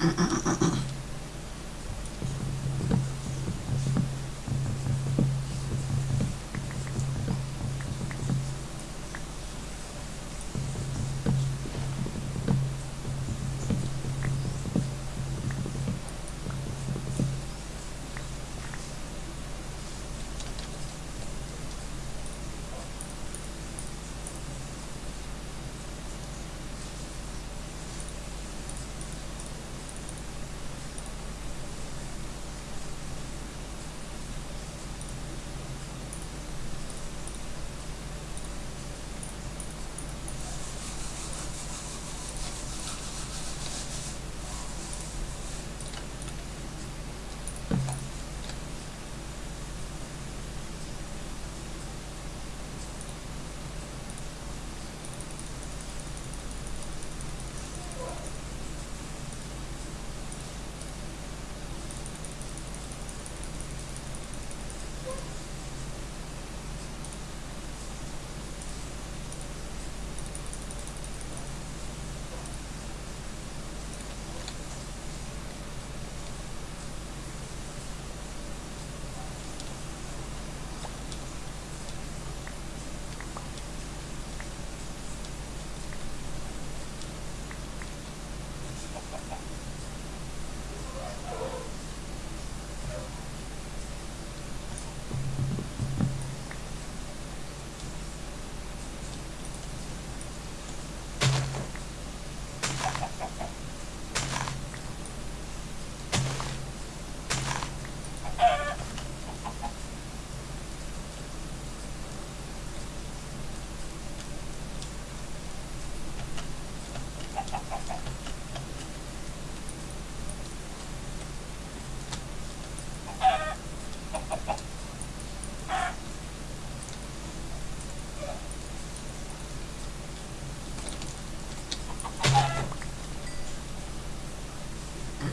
Mm-mm-mm-mm.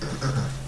Gracias.